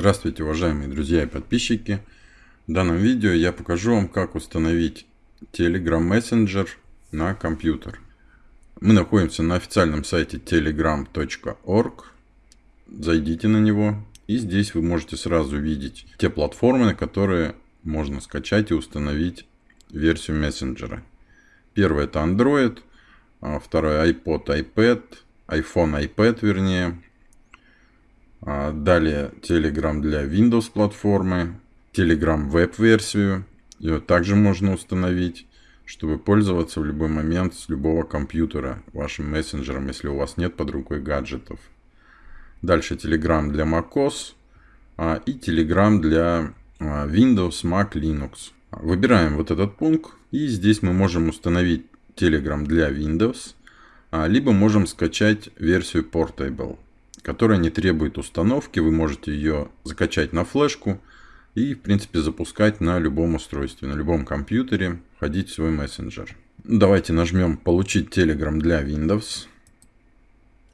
Здравствуйте, уважаемые друзья и подписчики. В данном видео я покажу вам, как установить Telegram Messenger на компьютер. Мы находимся на официальном сайте telegram.org. Зайдите на него. И здесь вы можете сразу видеть те платформы, на которые можно скачать и установить версию мессенджера. Первое это Android, а второе iPod, iPad, iPhone, iPad вернее, далее Telegram для Windows платформы, Telegram веб-версию. Ее также можно установить, чтобы пользоваться в любой момент с любого компьютера вашим мессенджером, если у вас нет под рукой гаджетов. Дальше Telegram для macOS а, и Telegram для а, Windows, Mac, Linux. Выбираем вот этот пункт и здесь мы можем установить Telegram для Windows, либо можем скачать версию Portable которая не требует установки. Вы можете ее закачать на флешку и, в принципе, запускать на любом устройстве, на любом компьютере, входить в свой мессенджер. Давайте нажмем «Получить Telegram для Windows»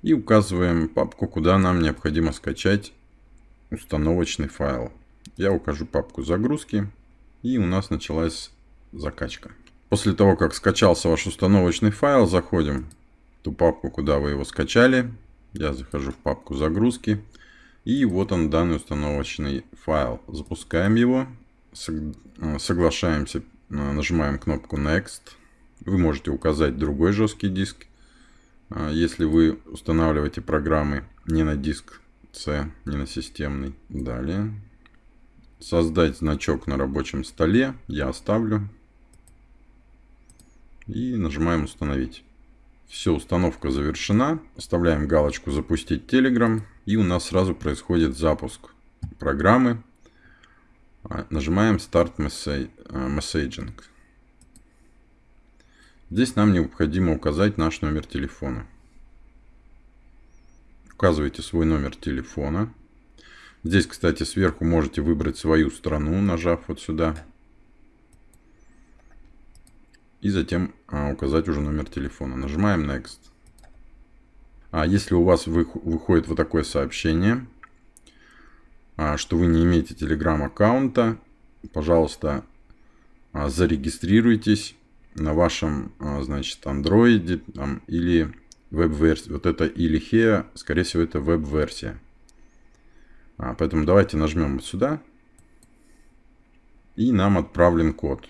и указываем папку, куда нам необходимо скачать установочный файл. Я укажу папку загрузки и у нас началась закачка. После того, как скачался ваш установочный файл, заходим в ту папку, куда вы его скачали, я захожу в папку загрузки. И вот он данный установочный файл. Запускаем его. Э, соглашаемся. Э, нажимаем кнопку Next. Вы можете указать другой жесткий диск. Э, если вы устанавливаете программы не на диск C, не на системный. Далее. Создать значок на рабочем столе. Я оставлю. И нажимаем установить. Все, установка завершена. Оставляем галочку «Запустить Telegram». И у нас сразу происходит запуск программы. А, нажимаем «Start Messaging». Здесь нам необходимо указать наш номер телефона. Указывайте свой номер телефона. Здесь, кстати, сверху можете выбрать свою страну, нажав вот сюда и затем а, указать уже номер телефона. Нажимаем Next. А если у вас вы, выходит вот такое сообщение, а, что вы не имеете Telegram аккаунта, пожалуйста, а, зарегистрируйтесь на вашем, а, значит, Android там, или веб-версии. Вот это или HEA, скорее всего, это веб-версия. А, поэтому давайте нажмем сюда. И нам отправлен код.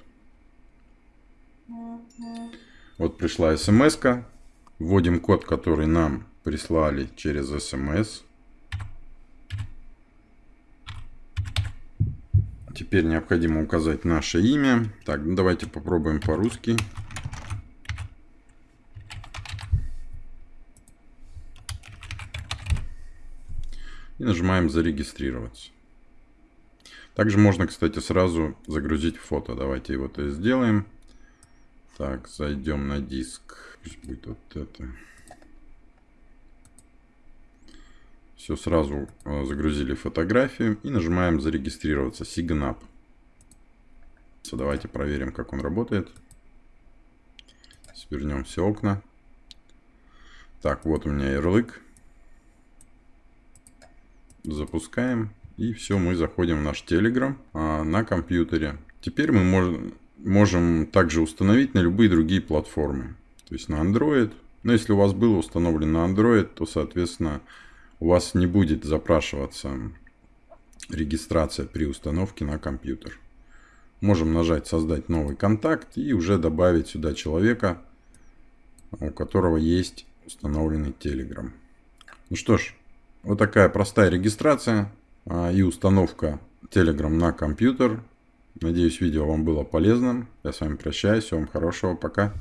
Вот пришла смс -ка. Вводим код, который нам прислали через смс. Теперь необходимо указать наше имя. Так, ну давайте попробуем по-русски. И нажимаем зарегистрироваться. Также можно, кстати, сразу загрузить фото. Давайте его то сделаем. Так, зайдем на диск. Пусть будет вот это. Все, сразу э, загрузили фотографию и нажимаем зарегистрироваться. Sign Давайте проверим, как он работает. Свернем все окна. Так, вот у меня ярлык. Запускаем. И все, мы заходим в наш Telegram а, на компьютере. Теперь мы можем можем также установить на любые другие платформы. То есть на Android. Но если у вас было установлено на Android, то, соответственно, у вас не будет запрашиваться регистрация при установке на компьютер. Можем нажать «Создать новый контакт» и уже добавить сюда человека, у которого есть установленный Telegram. Ну что ж, вот такая простая регистрация а, и установка Telegram на компьютер. Надеюсь, видео вам было полезным. Я с вами прощаюсь. Всего вам хорошего. Пока.